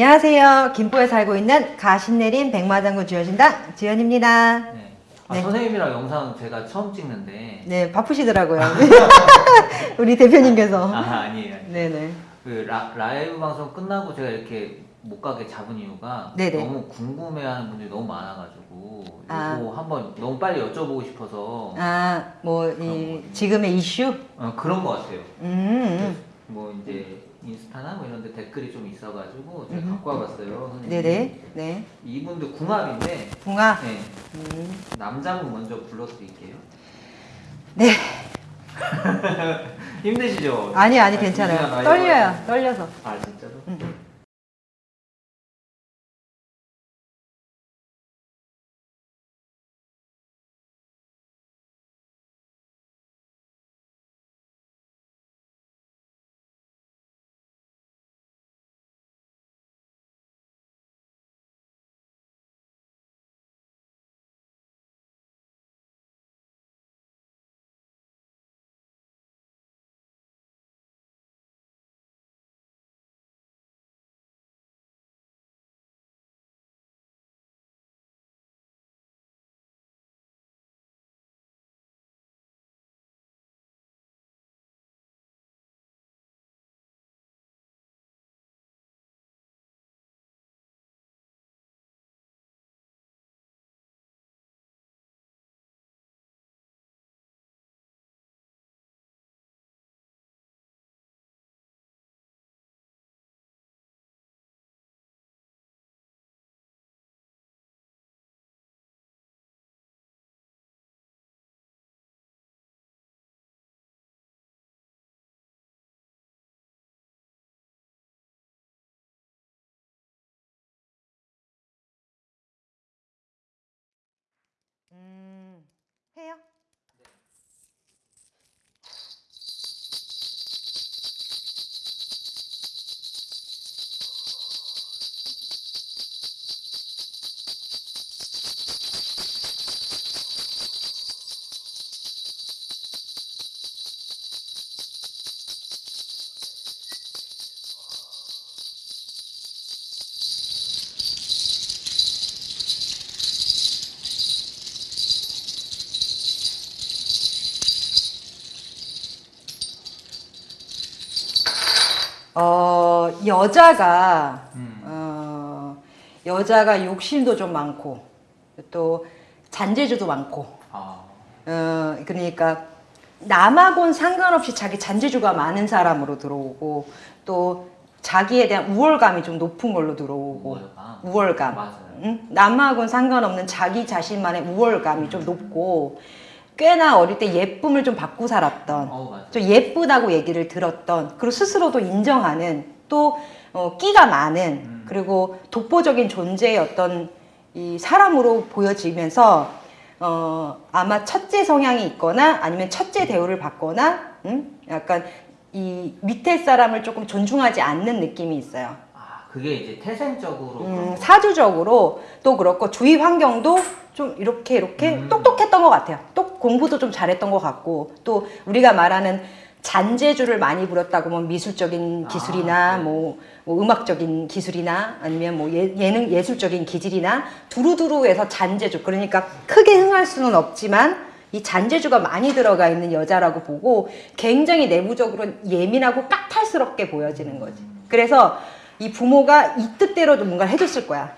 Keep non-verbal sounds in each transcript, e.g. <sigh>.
안녕하세요. 김포에 살고 있는 가신내린 백마장군 주연신당 주연입니다. 네. 아, 네. 선생님이랑 영상 제가 처음 찍는데 네, 바쁘시더라고요. <laughs> <laughs> 우리 대표님께서. 아 아니에요. 네네. 그 라, 라이브 방송 끝나고 제가 이렇게 못 가게 잡은 이유가 네네. 너무 궁금해하는 분들이 너무 많아가지고 아. 이거 한번 너무 빨리 여쭤보고 싶어서 아, 뭐, 이, 지금의 이슈? 어, 그런 것 같아요. 음, 뭐 이제 인스타나 뭐 이런 데 댓글이 좀 있어가지고 제가 음흠. 갖고 와봤어요. 선생님. 네네. 네. 이분도 궁합인데 붕아. 네. 음, 남자분 먼저 불러드릴게요. 네. <laughs> 힘드시죠? 아니, 아니, 아, 괜찮아요. 진짜 떨려요. 떨려서. 아 진짜로? 음, 음. 음, 해요? 여자가, 음. 어, 여자가 욕심도 좀 많고, 또 잔재주도 많고, 아 어, 그러니까 남하고는 상관없이 자기 잔재주가 많은 사람으로 들어오고, 또 자기에 대한 우월감이 좀 높은 걸로 들어오고, 우월감. 우월감. 맞아요. 응? 남하고는 상관없는 자기 자신만의 우월감이 좀 높고, 꽤나 어릴 때 예쁨을 좀 받고 살았던, 어. 좀 예쁘다고 얘기를 들었던 그리고 스스로도 인정하는 또 어, 끼가 많은 음. 그리고 독보적인 존재의 어떤 이 사람으로 보여지면서 어, 아마 첫째 성향이 있거나 아니면 첫째 대우를 받거나 음? 약간 이 밑에 사람을 조금 존중하지 않는 느낌이 있어요. 아 그게 이제 태생적으로 음, 거. 사주적으로 또 그렇고 주위 환경도 좀 이렇게 이렇게 음. 똑똑했던 것 같아요. 또 공부도 좀 잘했던 것 같고 또 우리가 말하는 잔재주를 많이 부렸다고 뭐 미술적인 아, 기술이나 네. 뭐, 뭐 음악적인 기술이나 아니면 뭐 예, 예능 예술적인 기질이나 두루두루해서 잔재주 그러니까 크게 흥할 수는 없지만 이 잔재주가 많이 들어가 있는 여자라고 보고 굉장히 내부적으로 예민하고 까탈스럽게 보여지는 거지. 그래서 이 부모가 이 뜻대로 좀 뭔가를 해줬을 거야.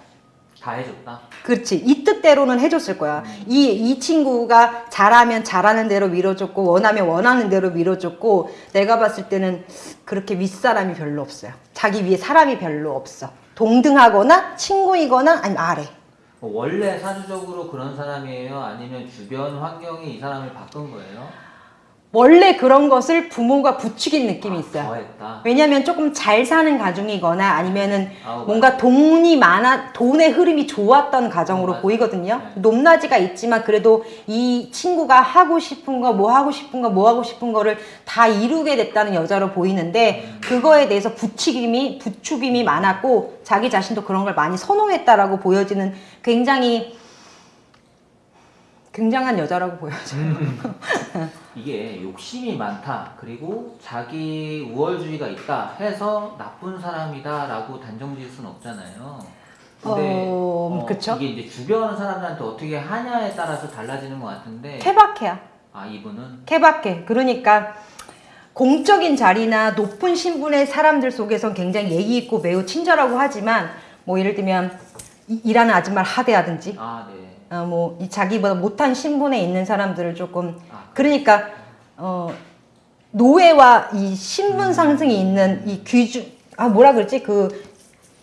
다 해줬다. 그렇지. 이 뜻대로는 해줬을 거야. 이, 이 친구가 잘하면 잘하는 대로 밀어줬고, 원하면 원하는 대로 밀어줬고, 내가 봤을 때는 그렇게 윗사람이 별로 없어요. 자기 위에 사람이 별로 없어. 동등하거나, 친구이거나, 아니면 아래. 뭐 원래 사주적으로 그런 사람이에요? 아니면 주변 환경이 이 사람을 바꾼 거예요? 원래 그런 것을 부모가 부추긴 느낌이 아, 있어요. 더했다. 왜냐면 조금 잘 사는 가정이거나 아니면은 아우, 뭔가 돈이 많아 돈의 흐름이 좋았던 가정으로 어, 맞아요. 보이거든요. 네. 높낮이가 있지만 그래도 이 친구가 하고 싶은 거, 뭐 하고 싶은 거, 뭐 하고 싶은 거를 다 이루게 됐다는 여자로 보이는데 음. 그거에 대해서 부추김이 부추김이 많았고 자기 자신도 그런 걸 많이 선호했다라고 보여지는 굉장히 굉장한 여자라고 보여져요. <laughs> 이게 욕심이 많다 그리고 자기 우월주의가 있다 해서 나쁜 사람이다 라고 단정지을 수는 없잖아요. 근데 어, 그쵸. 이게 이제 주변 사람들한테 어떻게 하냐에 따라서 달라지는 것 같은데 케바케야. 아 이분은 케바케. 그러니까 공적인 자리나 높은 신분의 사람들 속에선 굉장히 예의 있고 매우 친절하고 하지만 뭐 예를 들면 이- 일하는 아줌마를 하대하든지 아 네. 어, 뭐이 자기보다 못한 신분에 있는 사람들을 조금 아, 그러니까 어 노예와 이 신분 상승이 있는 이 귀주 아 뭐라 그랬지? 그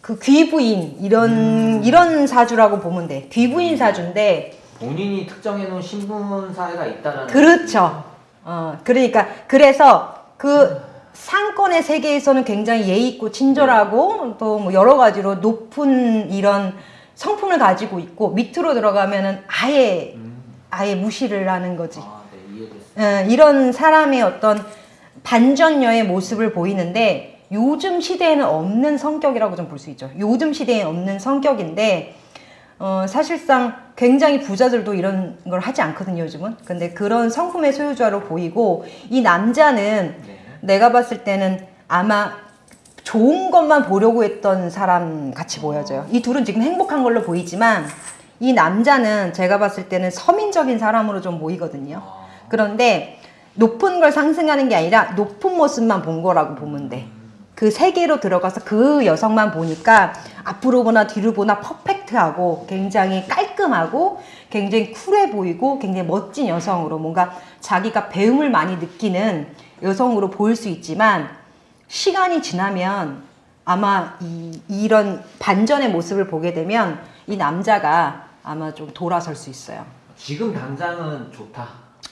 그 귀부인 이런 이런 사주라고 보면 돼. 귀부인 사주인데 본인이 특정해 놓은 신분 사회가 있다라는 그렇죠. 어 그러니까 그래서 그 상권의 세계에서는 굉장히 예의 있고 친절하고 또뭐 여러 가지로 높은 이런 성품을 가지고 있고 밑으로 들어가면은 아예 음, 아예 무시를 하는 거지. 아, 네 이해됐어요. 어, 이런 사람의 어떤 반전녀의 모습을 보이는데 요즘 시대에는 없는 성격이라고 좀 볼 수 있죠. 요즘 시대에 없는 성격인데 어, 사실상 굉장히 부자들도 이런 걸 하지 않거든요, 요즘은. 근데 그런 성품의 소유자로 보이고 이 남자는 네. 내가 봤을 때는 아마 좋은 것만 보려고 했던 사람 같이 보여져요. 이 둘은 지금 행복한 걸로 보이지만 이 남자는 제가 봤을 때는 서민적인 사람으로 좀 보이거든요. 아, 그런데 높은 걸 상승하는 게 아니라 높은 모습만 본 거라고 보면 돼. 그 세계로 들어가서 그 여성만 보니까 앞으로 보나 뒤로 보나 퍼펙트하고 굉장히 깔끔하고 굉장히 쿨해 보이고 굉장히 멋진 여성으로 뭔가 자기가 배움을 많이 느끼는 여성으로 보일 수 있지만 시간이 지나면 아마 이, 이런 반전의 모습을 보게 되면 이 남자가 아마 좀 돌아설 수 있어요. 지금 당장은 좋다.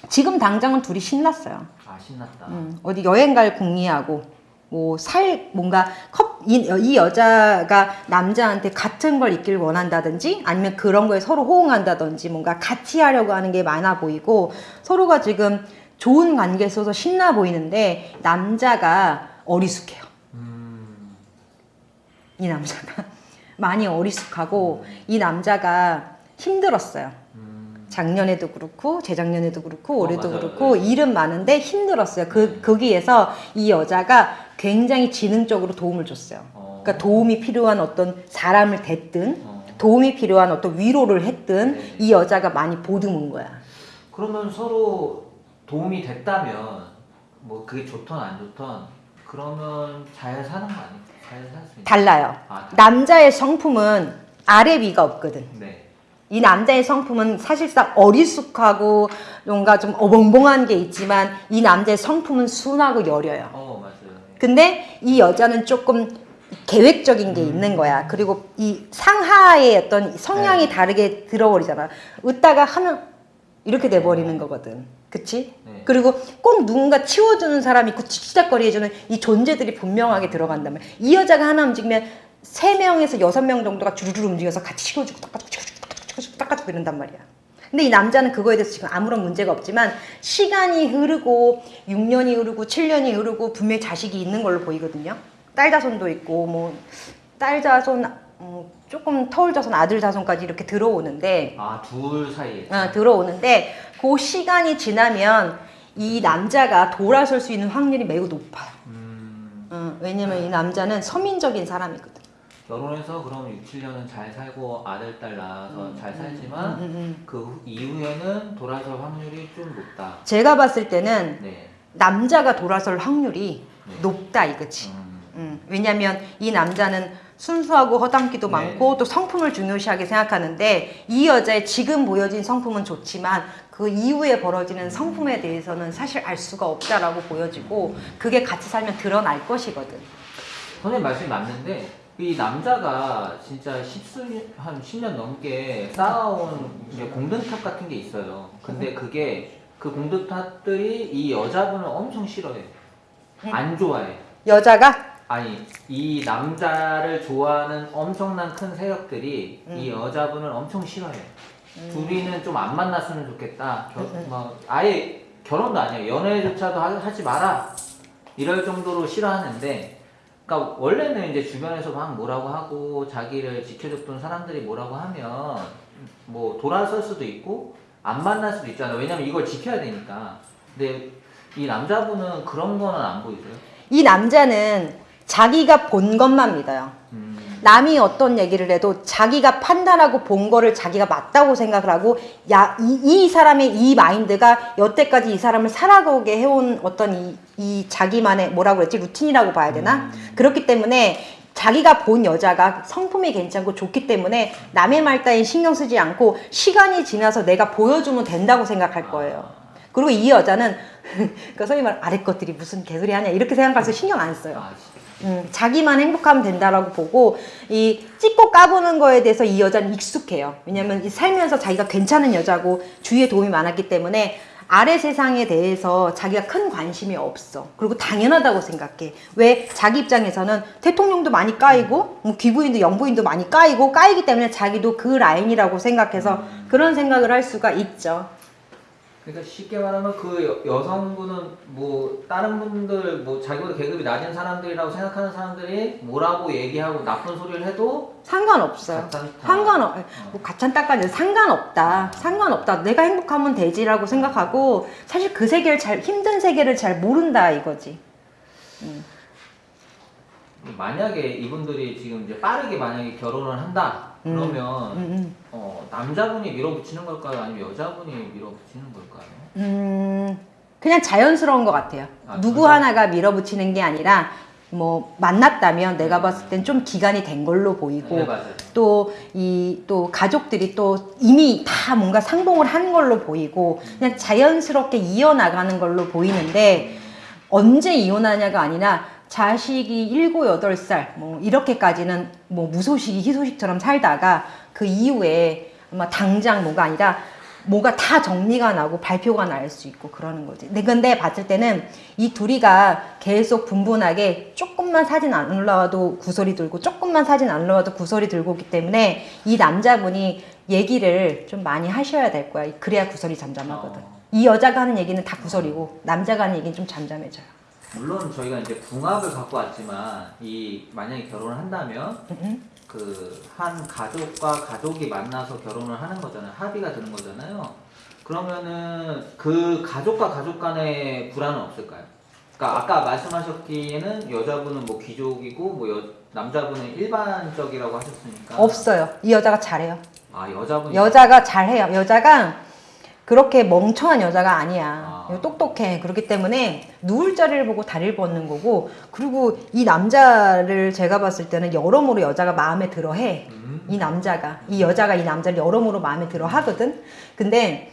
지금 당장은 둘이 신났어요. 아 신났다. 음, 어디 여행 갈 궁리하고 뭐 살 뭔가 컵, 이, 이 여자가 남자한테 같은 걸 있길 원한다든지 아니면 그런 거에 서로 호응한다든지 뭔가 같이 하려고 하는 게 많아 보이고 서로가 지금 좋은 관계에 있어서 신나 보이는데 남자가 어리숙해요. 음, 이 남자가 <laughs> 많이 어리숙하고 이 남자가 힘들었어요. 음, 작년에도 그렇고 재작년에도 그렇고 어, 올해도 맞아요. 그렇고 네. 일은 많은데 힘들었어요. 그 거기에서 이 여자가 굉장히 지능적으로 도움을 줬어요. 어. 그러니까 도움이 필요한 어떤 사람을 댔든 어. 도움이 필요한 어떤 위로를 했든 네. 이 여자가 많이 보듬은 거야. 그러면 서로 도움이 됐다면 뭐 그게 좋던 안 좋던 그러면 잘 사는 거 아니에요? 잘. 달라요. 아, 달- 남자의 성품은 아래 위가 없거든. 네. 이 남자의 성품은 사실상 어리숙하고 뭔가 좀 어벙벙한 게 있지만 이 남자의 성품은 순하고 여려요. 어 맞아요. 근데 이 여자는 조금 계획적인 게 있는 거야. 그리고 이 상하의 어떤 성향이 네. 다르게 들어버리잖아. 웃다가 하면 이렇게 돼버리는 거거든. 그치? 네. 그리고 꼭 누군가 치워주는 사람이 있고 치치닥거리 해주는 이 존재들이 분명하게 들어간다면 이 여자가 하나 움직이면 세 명에서 여섯 명 정도가 주르르 움직여서 같이 치워주고 닦아주고 치워주고 닦아주고 치워주고 닦아주고 이런단 말이야. 근데 이 남자는 그거에 대해서 지금 아무런 문제가 없지만 시간이 흐르고 6년이 흐르고 7년이 흐르고 분명히 자식이 있는 걸로 보이거든요. 딸 자손도 있고 뭐 딸 자손 음, 조금 터울 자손 아들 자손까지 이렇게 들어오는데 아 둘 사이에. 어, 들어오는데 그 시간이 지나면 이 남자가 돌아설 수 있는 확률이 매우 높아요. 음, 어, 왜냐면 이 남자는 서민적인 사람이거든. 결혼해서 그럼 6, 7년은 잘 살고 아들 딸 낳아서 잘 살지만 음, 음. 그 후- 이후에는 돌아설 확률이 좀 높다. 제가 봤을 때는 네. 남자가 돌아설 확률이 네. 높다 이거지. 음, 음, 왜냐면 이 남자는 순수하고 허당기도 네. 많고 또 성품을 중요시하게 생각하는데 이 여자의 지금 보여진 성품은 좋지만 그 이후에 벌어지는 성품에 대해서는 사실 알 수가 없다라고 보여지고 그게 같이 살면 드러날 것이거든. 선생님 말씀이 맞는데 이 남자가 진짜 한 10년 넘게 쌓아온 이제 공든탑 같은 게 있어요. 근데 그게 그 공든탑들이 이 여자분을 엄청 싫어해. 안 좋아해. 여자가 아니 이 남자를 좋아하는 엄청난 큰 세력들이 이 여자분을 엄청 싫어해. 둘이는 좀 안 만났으면 좋겠다. 겨, 뭐 아예 결혼도 아니야. 연애조차도 하- 하지 마라. 이럴 정도로 싫어하는데, 그러니까 원래는 이제 주변에서 막 뭐라고 하고 자기를 지켜줬던 사람들이 뭐라고 하면 뭐 돌아설 수도 있고 안 만날 수도 있잖아. 왜냐면 이걸 지켜야 되니까. 근데 이 남자분은 그런 거는 안 보이세요? 이 남자는 자기가 본 것만 믿어요. 음. 남이 어떤 얘기를 해도 자기가 판단하고 본 거를 자기가 맞다고 생각을 하고 야, 이, 이 사람의 이 마인드가 여태까지 이 사람을 살아가게 해온 어떤 이, 이 자기만의 뭐라고 그랬지 루틴이라고 봐야 되나 그렇기 때문에 자기가 본 여자가 성품이 괜찮고 좋기 때문에 남의 말 따위 신경 쓰지 않고 시간이 지나서 내가 보여주면 된다고 생각할 거예요. 그리고 이 여자는 <laughs> 그러니까 소위 말 아래 것들이 무슨 개소리 하냐 이렇게 생각해서 신경 안 써요. 음, 자기만 행복하면 된다라고 보고 이 찍고 까보는 거에 대해서 이 여자는 익숙해요. 왜냐면 이 살면서 자기가 괜찮은 여자고 주위에 도움이 많았기 때문에 아래 세상에 대해서 자기가 큰 관심이 없어. 그리고 당연하다고 생각해. 왜 자기 입장에서는 대통령도 많이 까이고 뭐 귀부인도 영부인도 많이 까이고 까이기 때문에 자기도 그 라인이라고 생각해서 그런 생각을 할 수가 있죠. 그러니까 쉽게 말하면 그 여, 여성분은 뭐 다른 분들 뭐 자기보다 계급이 낮은 사람들이라고 생각하는 사람들이 뭐라고 얘기하고 나쁜 소리를 해도 상관없어요. 상관없, 뭐 가찬따까지 상관없다. 상관없다. 내가 행복하면 되지라고 생각하고 사실 그 세계를 잘 힘든 세계를 잘 모른다 이거지. 만약에 이분들이 지금 이제 빠르게 만약에 결혼을 한다 그러면 음, 음. 어, 남자분이 밀어붙이는 걸까요? 아니면 여자분이 밀어붙이는 걸까요? 음, 그냥 자연스러운 것 같아요. 아, 누구 그래요? 하나가 밀어붙이는 게 아니라 뭐 만났다면 내가 봤을 땐 좀 기간이 된 걸로 보이고 네. 또이또 가족들이 또 이미 다 뭔가 상봉을 한 걸로 보이고 그냥 자연스럽게 이어나가는 걸로 보이는데 언제 이혼하냐가 아니라 자식이 일곱 여덟 살뭐 이렇게까지는 뭐 무소식이 희소식처럼 살다가 그 이후에 아마 당장 뭐가 아니라 뭐가 다 정리가 나고 발표가 날 수 있고 그러는 거지. 근데 근데 봤을 때는 이 둘이가 계속 분분하게 조금만 사진 안 올라와도 구설이 들고 조금만 사진 안 올라와도 구설이 들고 있기 때문에 이 남자분이 얘기를 좀 많이 하셔야 될 거야. 그래야 구설이 잠잠하거든. 어. 이 여자가 하는 얘기는 다 구설이고 남자가 하는 얘기는 좀 잠잠해져요. 물론 저희가 이제 궁합을 갖고 왔지만 이 만약에 결혼을 한다면 음, 그한 가족과 가족이 만나서 결혼을 하는 거잖아요. 합의가 되는 거잖아요. 그러면은 그 가족과 가족 간의 불안은 없을까요? 그러니까 아까 말씀하셨기에는 여자분은 뭐 귀족이고 뭐 여, 남자분은 일반적이라고 하셨으니까 없어요. 이 여자가 잘해요. 아 여자분이 여자가 잘해요. 여자가 그렇게 멍청한 여자가 아니야. 아. 똑똑해. 그렇기 때문에 누울 자리를 보고 다리를 뻗는 거고 그리고 이 남자를 제가 봤을 때는 여러모로 여자가 마음에 들어 해. 음. 이 남자가 이 여자가 이 남자를 여러모로 마음에 들어 하거든. 근데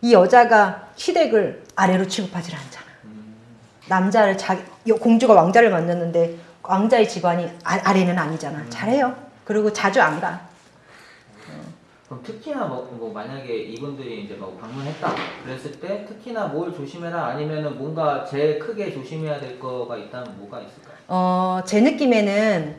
이 여자가 시댁을 아래로 취급하지 않잖아. 음. 남자를 자기 여- 공주가 왕자를 만났는데 왕자의 집안이 아, 아래는 아니잖아. 잘해요. 그리고 자주 안 가. 그럼 특히나 뭐, 뭐 만약에 이분들이 이제 뭐 방문했다 그랬을 때 특히나 뭘 조심해라 아니면은 뭔가 제일 크게 조심해야 될 거가 있다면 뭐가 있을까요? 어, 제 느낌에는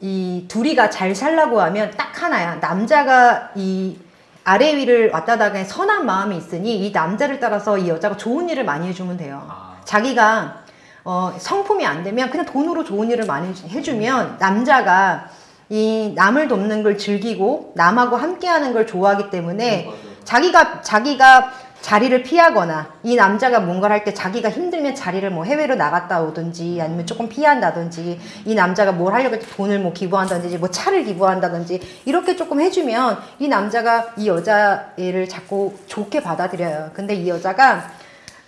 이 둘이가 잘 살라고 하면 딱 하나야. 남자가 이 아래 위를 왔다 다가 선한 마음이 있으니 이 남자를 따라서 이 여자가 좋은 일을 많이 해주면 돼요. 아. 자기가 어, 성품이 안 되면 그냥 돈으로 좋은 일을 많이 해주면 남자가 이 남을 돕는 걸 즐기고 남하고 함께하는 걸 좋아하기 때문에 맞아요. 자기가 자기가 자리를 피하거나 이 남자가 뭔가를 할 때 자기가 힘들면 자리를 뭐 해외로 나갔다 오든지 아니면 조금 피한다든지 이 남자가 뭘 하려고 할 때 돈을 뭐 기부한다든지 뭐 차를 기부한다든지 이렇게 조금 해주면 이 남자가 이 여자를 자꾸 좋게 받아들여요. 근데 이 여자가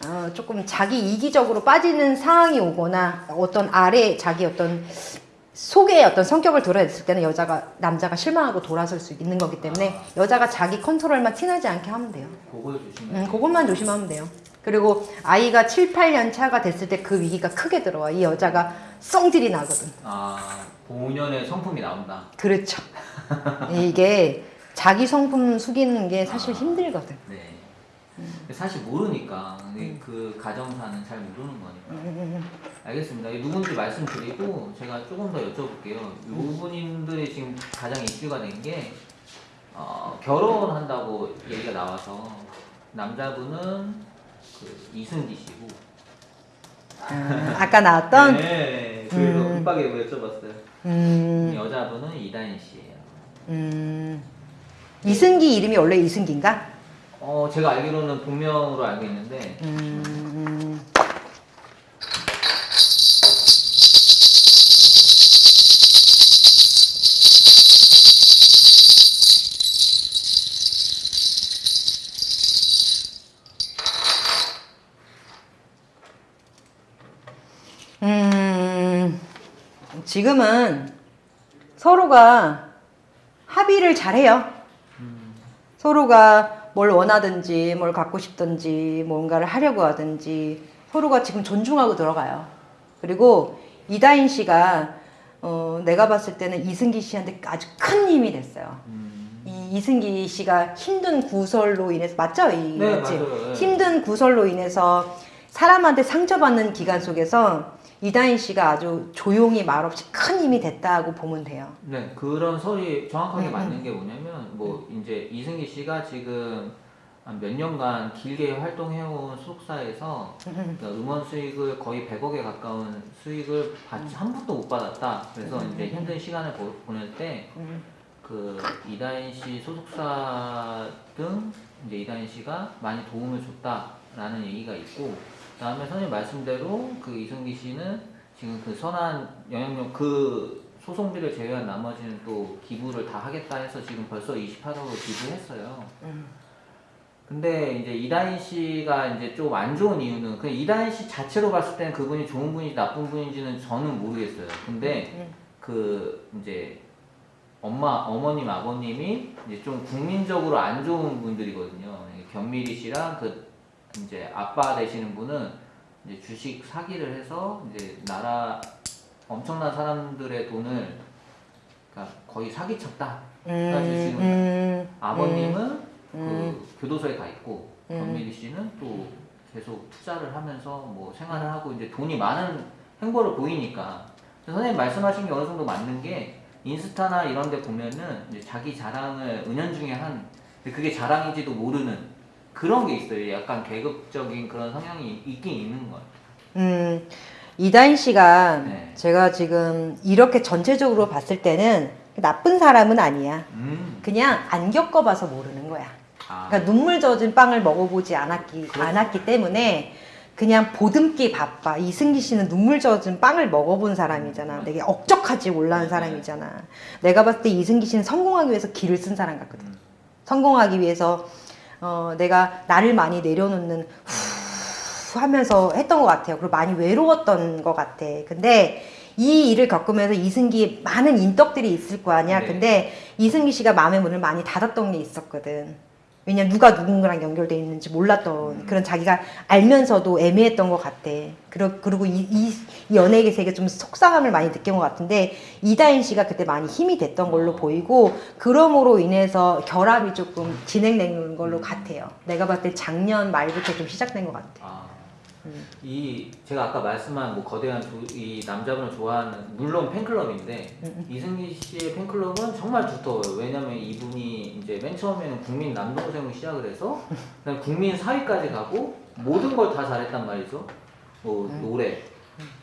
어, 조금 자기 이기적으로 빠지는 상황이 오거나 어떤 아래 자기 어떤 속에 어떤 성격을 드러냈을 때는 여자가 남자가 실망하고 돌아설 수 있는 거기 때문에 여자가 자기 컨트롤만 티나지 않게 하면 돼요. 음, 그것만 조심하면 돼요. 그리고 아이가 7, 8년 차가 됐을 때 그 위기가 크게 들어와. 이 여자가 썽질이 나거든. 아 본연의 성품이 나온다. 그렇죠. 이게 자기 성품 숙이는 게 사실 힘들거든. 네. 사실 모르니까 근데 그 가정사는 잘 모르는 거니까. 음, 음, 음. 알겠습니다. 누군지 말씀드리고 제가 조금 더 여쭤볼게요. 이분들이 지금 가장 이슈가 된게 어, 결혼한다고 얘기가 나와서 남자분은 그 이승기 씨고 아, 아까 나왔던 네, 그래서 음. 뭐 여쭤봤어요. 음, 여자분은 이다인 씨예요. 음, 이승기 이름이 원래 이승기인가? 어 제가 알기로는 본명으로 알고 있는데 음, 음, 지금은 서로가 합의를 잘해요. 서로가 뭘 원하든지 뭘 갖고 싶든지 뭔가를 하려고 하든지 서로가 지금 존중하고 들어가요. 그리고 이다인 씨가 어, 내가 봤을 때는 이승기 씨한테 아주 큰 힘이 됐어요. 음, 이 이승기 씨가 힘든 구설로 인해서 맞죠? 이 네, 맞지? 네. 힘든 구설로 인해서 사람한테 상처받는 기간 속에서 이다인 씨가 아주 조용히 말없이 큰 힘이 됐다고 보면 돼요. 네 그런 설이 정확하게 음, 맞는 게 뭐냐면 뭐 이제 이승기 씨가 지금 한몇 년간 길게 활동해온 소속사에서 그러니까 음원 수익을 거의 100억에 가까운 수익을 받지 한 푼도 못 받았다. 그래서 이제 힘든 시간을 보, 보낼 때 음. 그 이다인 씨 소속사 등 이제 이다인 씨가 많이 도움을 줬다라는 얘기가 있고 그 다음에 선생님 말씀대로 그 이승기 씨는 지금 그 선한 영향력 그 소송비를 제외한 나머지는 또 기부를 다 하겠다 해서 지금 벌써 28억을 기부했어요. 음. 근데 이제 이다인 씨가 이제 좀 안 좋은 이유는 그 이다인 씨 자체로 봤을 때는 그분이 좋은 분인지 나쁜 분인지는 저는 모르겠어요. 근데 음. 그 이제 엄마 어머님 아버님이 이제 좀 국민적으로 안 좋은 분들이거든요. 견미리 씨랑 그 이제 아빠 되시는 분은 이제 주식 사기를 해서 이제 나라 엄청난 사람들의 돈을 그러니까 거의 사기쳤다. 지금 음, 아버님은 음. 그 교도소에 가 있고 음. 권미리 씨는 또 계속 투자를 하면서 뭐 생활을 하고 이제 돈이 많은 행보를 보이니까 선생님 말씀하신 게 어느 정도 맞는 게 인스타나 이런 데 보면은 이제 자기 자랑을 은연중에 한 근데 그게 자랑인지도 모르는 그런 게 있어요. 약간 계급적인 그런 성향이 있긴 있는 거예요. 음, 이다인 씨가 네. 제가 지금 이렇게 전체적으로 봤을 때는 나쁜 사람은 아니야. 음. 그냥 안 겪어봐서 모르는 거야. 아. 그러니까 눈물 젖은 빵을 먹어보지 않았기, 그렇죠. 않았기 때문에 그냥 보듬기 바빠. 이승기 씨는 눈물 젖은 빵을 먹어본 사람이잖아. 되게 억적하지 올라온 네. 사람이잖아. 내가 봤을 때 이승기 씨는 성공하기 위해서 길을 쓴 사람 같거든. 음. 성공하기 위해서 어, 내가 나를 많이 내려놓는 후 하면서 했던 것 같아요. 그리고 많이 외로웠던 것 같아. 근데 이 일을 겪으면서 이승기에 많은 인덕들이 있을 거 아니야. 네. 근데 이승기 씨가 마음의 문을 많이 닫았던 게 있었거든. 왜냐면 누가 누군가랑 연결돼 있는지 몰랐던 음. 그런 자기가 알면서도 애매했던 것 같아. 그리고, 그리고 이, 이, 이 연예계 세계 좀 속상함을 많이 느낀 것 같은데 이다인 씨가 그때 많이 힘이 됐던 걸로 어. 보이고 그럼으로 인해서 결합이 조금 진행된 걸로 음. 같아요. 내가 봤을 때 작년 말부터 좀 시작된 것 같아. 아, 음. 이 제가 아까 말씀한 뭐 거대한 조- 이 남자분을 좋아하는 물론 팬클럽인데 음, 이승기 씨의 팬클럽은 정말 두터워요. 왜냐면 이분이 이제 맨 처음에는 국민 남동생으로 시작을 해서 그다음 국민 4위까지 가고 모든 걸 다 잘했단 말이죠. 뭐 음. 노래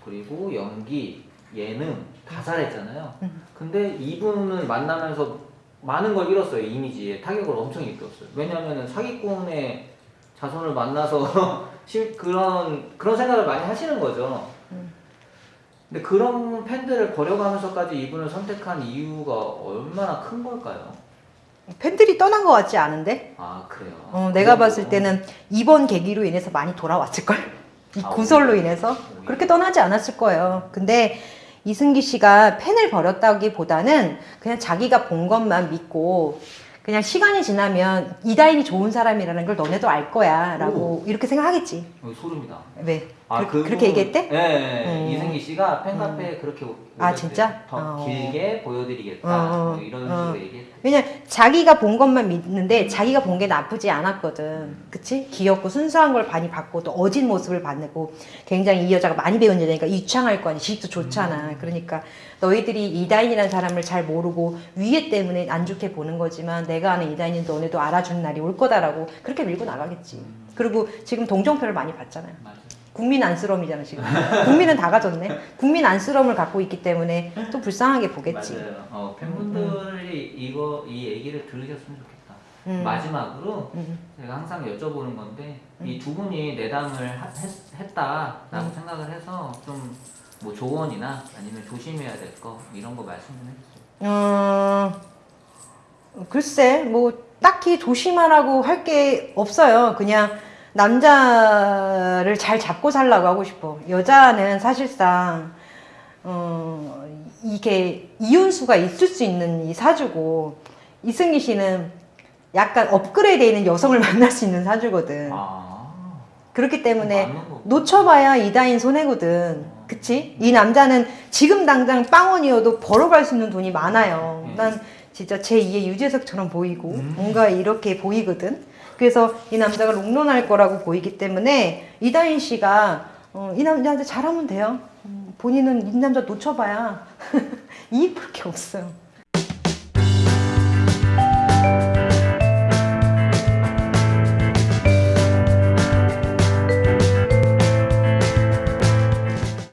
그리고 연기 예능 다 잘했잖아요. 음. 근데 이분을 만나면서 많은 걸 잃었어요. 이미지에 타격을 엄청 입었어요. 왜냐면은 사기꾼의 자손을 만나서 <laughs> 시- 그런 그런 생각을 많이 하시는 거죠. 음. 근데 그런 팬들을 버려가면서까지 이분을 선택한 이유가 얼마나 큰 걸까요? 팬들이 떠난 것 같지 않은데? 아 그래요. 어, 내가 그 봤을? 때는 이번 계기로 인해서 많이 돌아왔을걸? 이 아, 구설로 오히려? 인해서 오히려. 그렇게 떠나지 않았을 거예요. 근데 이승기 씨가 팬을 버렸다기보다는 그냥 자기가 본 것만 믿고 그냥 시간이 지나면 이다인이 좋은 사람이라는 걸 너네도 알 거야 라고 이렇게 생각하겠지. 어, 소름이다. 왜? 아, 그, 그분- 그렇게 얘기했대? 네, 네. 음. 이승기 씨가 팬카페에 그렇게 아. 진짜? 더 어. 길게 보여드리겠다. 어, 어. 뭐 이런 어. 식으로 얘기했대. 왜냐 자기가 본 것만 믿는데 자기가 본 게 나쁘지 않았거든. 그치? 귀엽고 순수한 걸 많이 봤고 또 어진 모습을 봤고 굉장히 이 여자가 많이 배운 여자니까 유창할 거 아니야. 지식도 좋잖아. 그러니까 너희들이 이다인이라는 사람을 잘 모르고 위에 때문에 안 좋게 보는 거지만 내가 아는 이다인은 너네도 알아주는 날이 올 거다라고 그렇게 밀고 나가겠지. 그리고 지금 동정표를 많이 받잖아요. 맞아요. 국민 안쓰러움이잖아 지금. 국민은 다 가졌네. 국민 안쓰러움을 갖고 있기 때문에 또 불쌍하게 보겠지. 맞아요. 어, 팬분들이 이거 이 얘기를 들으셨으면 좋겠다. 음. 마지막으로 음. 제가 항상 여쭤보는 건데 이 두 분이 내담을 하- 했, 했다라고 음. 생각을 해서 좀 뭐 조언이나 아니면 조심해야 될 거 이런 거 말씀 좀 해주세요. 어, 글쎄, 뭐, 딱히 조심하라고 할 게 없어요. 그냥 남자를 잘 잡고 살라고 하고 싶어. 여자는 사실상, 어, 이게 이윤수가 있을 수 있는 이 사주고, 이승기 씨는 약간 업그레이드 있는 여성을 <laughs> 만날 수 있는 사주거든. 아, 그렇기 때문에. 놓쳐봐야 이다인 손해거든. 그치? 이 남자는 지금 당장 빵원이어도 벌어갈 수 있는 돈이 많아요. 음. 난 진짜 제2의 유재석처럼 보이고 음. 뭔가 이렇게 보이거든. 그래서 이 남자가 롱런할 거라고 보이기 때문에 이다인 씨가 어, 이 남자한테 잘하면 돼요. 음, 본인은 이 남자 놓쳐봐야 <laughs> 이익 볼게 없어요.